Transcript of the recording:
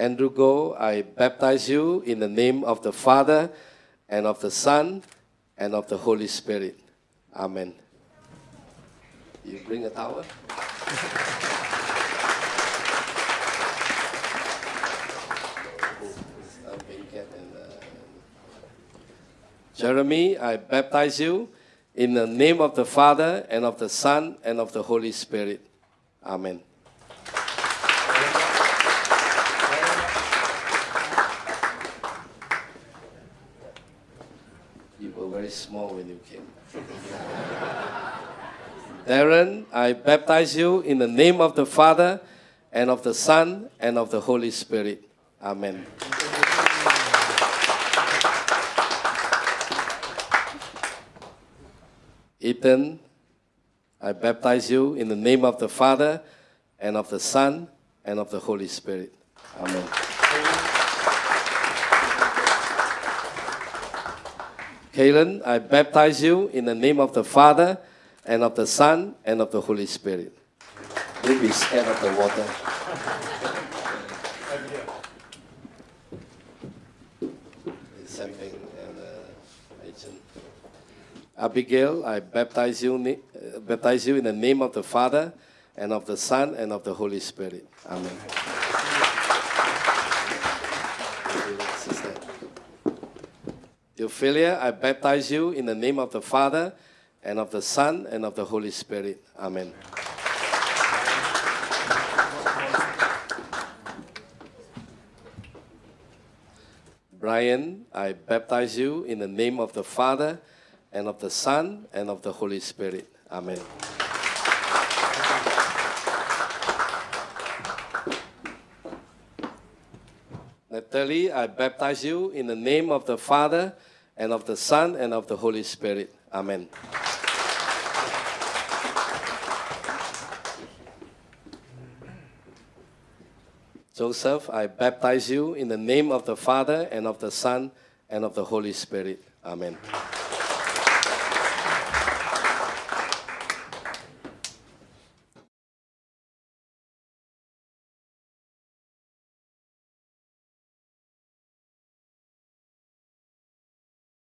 Andrew Go, I baptize you in the name of the Father and of the Son and of the Holy Spirit. Amen. You bring a towel? Jeremy, I baptize you in the name of the Father and of the Son and of the Holy Spirit. Amen. You were very small when you came. Darren, I baptize you in the name of the Father and of the Son and of the Holy Spirit. Amen. Ethan, I baptize you in the name of the Father and of the Son and of the Holy Spirit. Amen. Kalen, I baptize you in the name of the Father and of the Son and of the Holy Spirit. Be scared of the water. Uh. Abigail, I baptize you, uh, baptize you in the name of the Father and of the Son and of the Holy Spirit. Amen. Ophelia, I baptize you in the name of the Father and of the Son and of the Holy Spirit. Amen. Brian, I baptize you in the name of the Father and of the Son and of the Holy Spirit. Amen. Natalie, I baptize you in the name of the Father and of the Son and of the Holy Spirit. Amen. Joseph, I baptize you in the name of the Father and of the Son and of the Holy Spirit. Amen.